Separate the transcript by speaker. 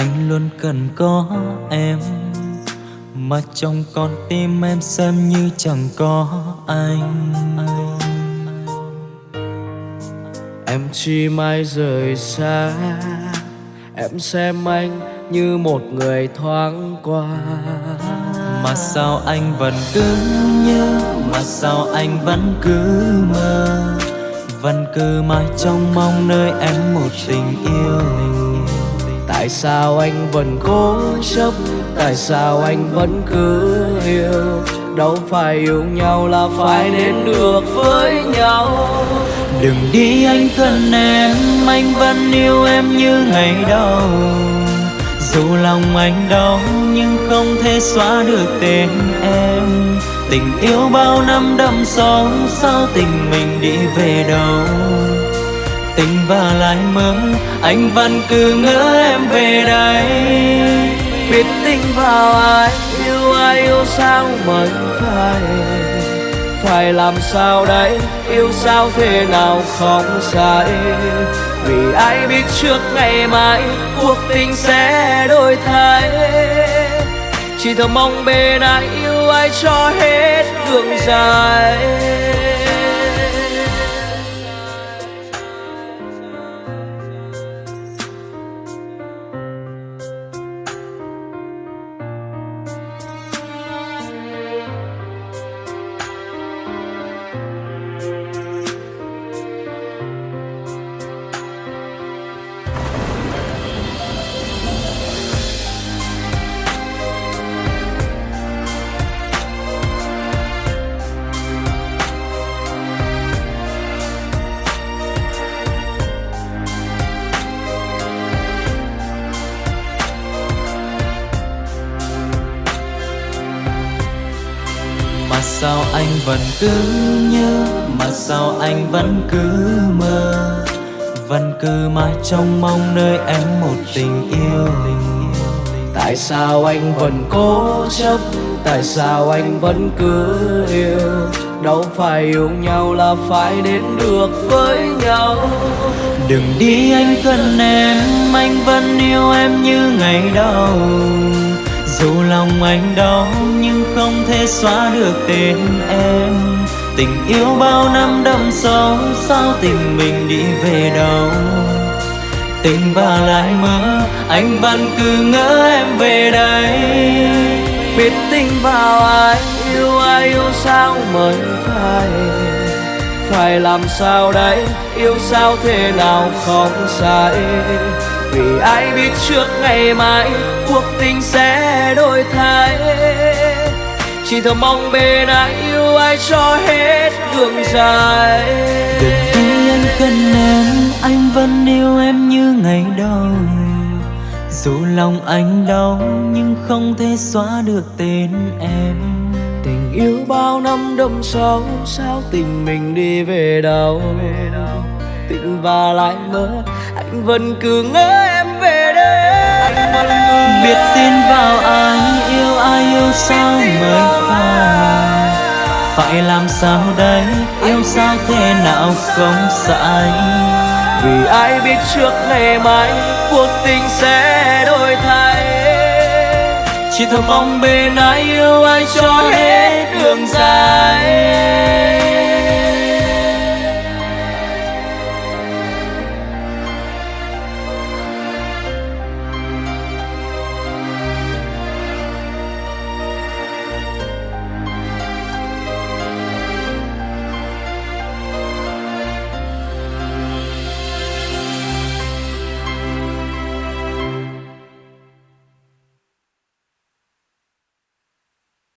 Speaker 1: anh luôn cần có em. Mà trong con tim em xem như chẳng có anh.
Speaker 2: Em chỉ mãi rời xa. Em xem anh như một người thoáng qua.
Speaker 1: Mà sao anh vẫn cứ nhớ Mà sao anh vẫn cứ mơ? Vẫn cứ mãi trong mong nơi em một tình yêu
Speaker 2: Tại sao anh vẫn cố chấp? Tại sao anh vẫn cứ yêu? Đâu phải yêu nhau là phải đến được với nhau.
Speaker 1: Đừng đi anh thân em, Anh vẫn yêu em như ngày đầu. Dù lòng anh đau Nhưng không thể xóa được tên em. Tình yêu bao năm đậm sâu, Sao tình mình đi về đâu? Tình và lại mơ, Anh vẫn cứ ngỡ em về đây.
Speaker 2: Biết tình vào ai, Yêu ai, yêu sao mới phải Phải làm sao đấy Yêu sao thế nào không sai? Vì ai biết trước ngày mai, Cuộc tình sẽ đổi thay? Chỉ thầm mong bên ai, yêu ai cho hết đường dài.
Speaker 1: Sao anh vẫn cứ nhớ, Mà sao anh vẫn cứ mơ? Vẫn cứ mãi trong mong nơi em một tình yêu.
Speaker 2: Tại sao anh vẫn cố chấp? Tại sao anh vẫn cứ yêu? Đâu phải yêu nhau là phải đến được với nhau.
Speaker 1: Đừng đi, anh cần em. Anh vẫn yêu em như ngày đầu. Dù lòng anh đau nhưng không thể xóa được tên em. Tình yêu bao năm đậm sâu, Sao tình mình đi về đâu? Tình và lại mơ, Anh vẫn cứ ngỡ em về đây.
Speaker 2: Biết tình vào ai, Yêu ai, yêu sao mới phải Phải làm sao đấy Yêu sao thế nào không sai? Vì ai biết trước ngày mai Cuộc tình sẽ đổi thay? Chỉ thầm mong bên ai yêu ai cho hết đường dài.
Speaker 1: Đừng đi anh cần em Anh vẫn yêu em như ngày đầu. Dù lòng anh đau Nhưng không thể xóa được tên em.
Speaker 2: Tình yêu bao năm đậm sâu Sao tình mình đi về đâu Tình và lại mơ Anh vẫn cứ ngỡ em về đây.
Speaker 1: Biết tin vào ai Yêu ai yêu sao mới phải Phải làm sao đây Yêu sao thế nào không sai.
Speaker 2: Vì ai biết trước ngày mai Cuộc tình sẽ đổi thay. Chỉ thầm mong bên ai yêu ai cho hết đường dài